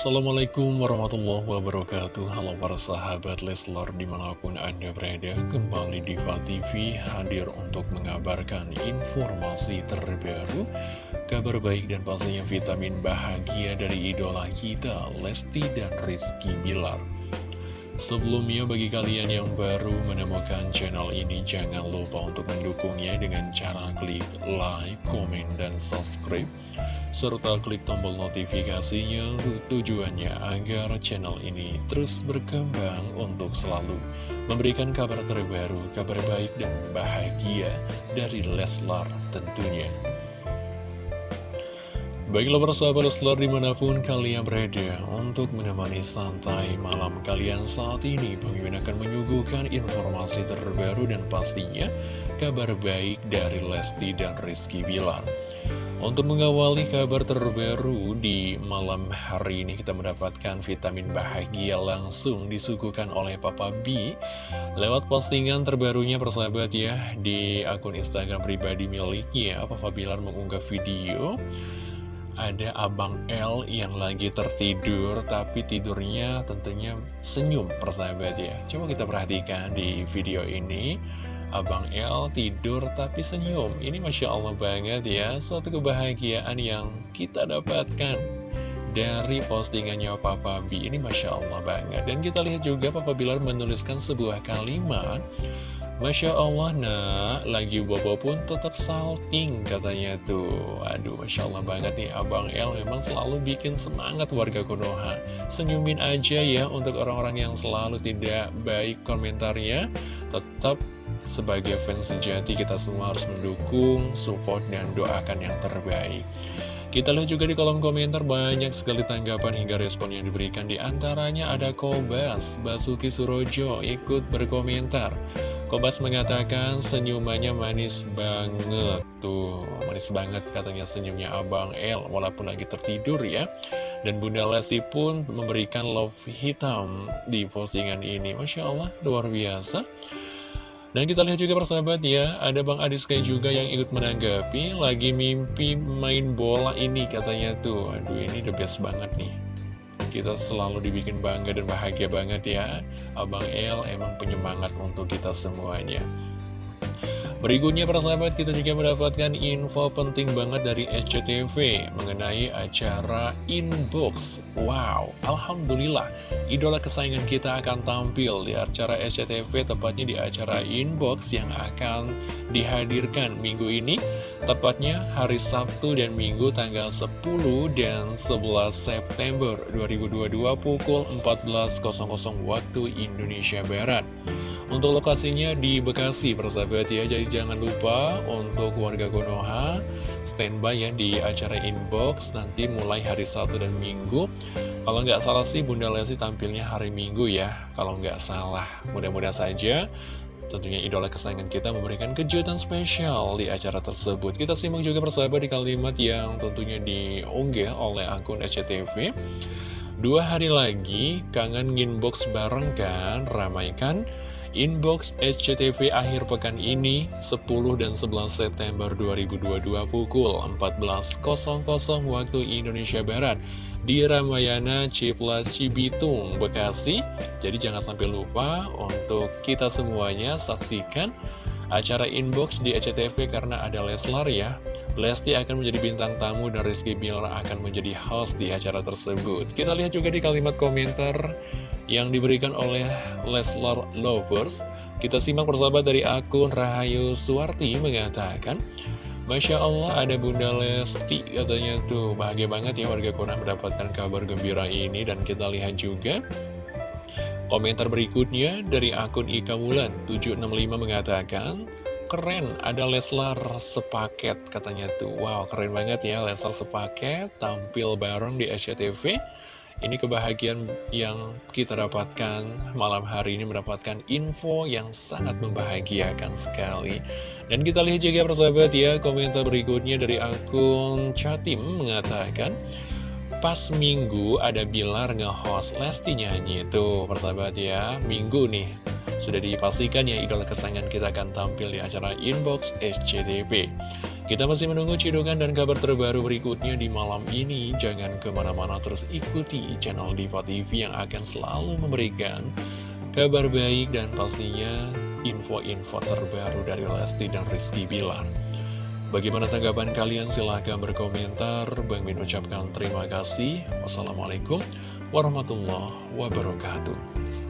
Assalamualaikum warahmatullahi wabarakatuh. Halo para sahabat Leslar di mana pun anda berada Kembali di TV hadir untuk mengabarkan informasi terbaru Kabar baik dan pastinya vitamin bahagia dari idola kita Lesti dan Rizky Bilar Sebelumnya bagi kalian yang baru menemukan channel ini Jangan lupa untuk mendukungnya dengan cara klik like, komen, dan subscribe serta klik tombol notifikasinya tujuannya agar channel ini terus berkembang untuk selalu memberikan kabar terbaru, kabar baik dan bahagia dari Leslar tentunya. Baiklah persahabat Leslar di mana pun kalian berada untuk menemani santai malam kalian saat ini Bang akan menyuguhkan informasi terbaru dan pastinya kabar baik dari Lesti dan Rizky Bilar. Untuk mengawali kabar terbaru di malam hari ini kita mendapatkan vitamin bahagia langsung disuguhkan oleh Papa B. Lewat postingan terbarunya persahabat ya di akun Instagram pribadi miliknya Papa Bilar mengunggah video ada Abang L yang lagi tertidur tapi tidurnya tentunya senyum persahabat ya. Coba kita perhatikan di video ini. Abang El tidur tapi senyum. Ini Masya Allah banget ya Suatu kebahagiaan yang kita dapatkan Dari postingannya Papa B. Ini Masya Allah banget. Dan kita lihat juga Papa Bilar menuliskan sebuah kalimat Masya Allah nak. Lagi bobo pun tetap salting katanya tuh. Aduh Masya Allah banget nih. Abang El memang selalu bikin semangat warga Konoha. Senyumin aja ya untuk orang-orang yang selalu tidak baik komentarnya. Tetap sebagai fans sejati kita semua harus mendukung, support, dan doakan yang terbaik. Kita lihat juga di kolom komentar banyak sekali tanggapan hingga respon yang diberikan. Di antaranya ada Kobas, Basuki Surojo ikut berkomentar Kobas mengatakan senyumannya manis banget. Tuh, manis banget katanya senyumnya Abang El Walaupun lagi tertidur ya. Dan Bunda Lesti pun memberikan love hitam di postingan ini. Masya Allah, luar biasa. Dan kita lihat juga persahabat ya, ada Bang Adiska juga yang ikut menanggapi Lagi mimpi main bola ini katanya tuh. Aduh ini the best banget nih Kita selalu dibikin bangga dan bahagia banget ya. Abang El emang penyemangat untuk kita semuanya Berikutnya persahabat kita juga mendapatkan info penting banget dari SCTV mengenai acara Inbox. Wow, Alhamdulillah, idola kesayangan kita akan tampil di acara SCTV tepatnya di acara Inbox yang akan dihadirkan minggu ini. Tepatnya hari Sabtu dan Minggu tanggal 10 dan 11 September 2022 pukul 14.00 waktu Indonesia Barat. Untuk lokasinya di Bekasi persahabat ya Jadi jangan lupa untuk warga Konoha Standby ya di acara inbox Nanti mulai hari Sabtu dan Minggu. Kalau nggak salah sih Bunda Lesti tampilnya hari Minggu ya Kalau nggak salah. Mudah-mudahan saja Tentunya idola kesayangan kita memberikan kejutan spesial di acara tersebut. Kita simak juga persahabat di kalimat yang tentunya diunggah oleh akun SCTV Dua hari lagi, kangen inbox bareng kan, ramaikan Inbox SCTV akhir pekan ini 10 dan 11 September 2022 pukul 14.00 waktu Indonesia Barat di Ramayana Ciplas Cibitung, Bekasi. Jadi jangan sampai lupa untuk kita semuanya saksikan acara inbox di SCTV karena ada Leslar ya. Lesti akan menjadi bintang tamu dan Rizky Bilar akan menjadi host di acara tersebut. Kita lihat juga di kalimat komentar yang diberikan oleh Leslar Lovers. Kita simak persahabat dari akun Rahayu Suwarti mengatakan, Masya Allah ada Bunda Lesti katanya tuh. Bahagia banget ya warga Kona mendapatkan kabar gembira ini. Dan kita lihat juga komentar berikutnya dari akun Ika Wulan. 765 mengatakan keren ada Leslar sepaket katanya tuh. Wow keren banget ya Leslar sepaket tampil bareng di SCTV ini kebahagiaan yang kita dapatkan malam hari ini mendapatkan info yang sangat membahagiakan sekali. Dan kita lihat juga persahabat ya, komentar berikutnya dari akun Chatim mengatakan, Pas minggu ada Bilar nge-host Lesti nyanyi. Itu persahabat ya Minggu nih. Sudah dipastikan ya idola kesayangan kita akan tampil di acara Inbox SCTV Kita masih menunggu cidukan dan kabar terbaru berikutnya di malam ini. Jangan ke mana-mana terus ikuti channel Diva TV yang akan selalu memberikan kabar baik dan pastinya info-info terbaru dari Lesti dan Rizky Bilar. Bagaimana tanggapan kalian? Silahkan berkomentar. Bang Min ucapkan terima kasih. Wassalamualaikum warahmatullahi wabarakatuh.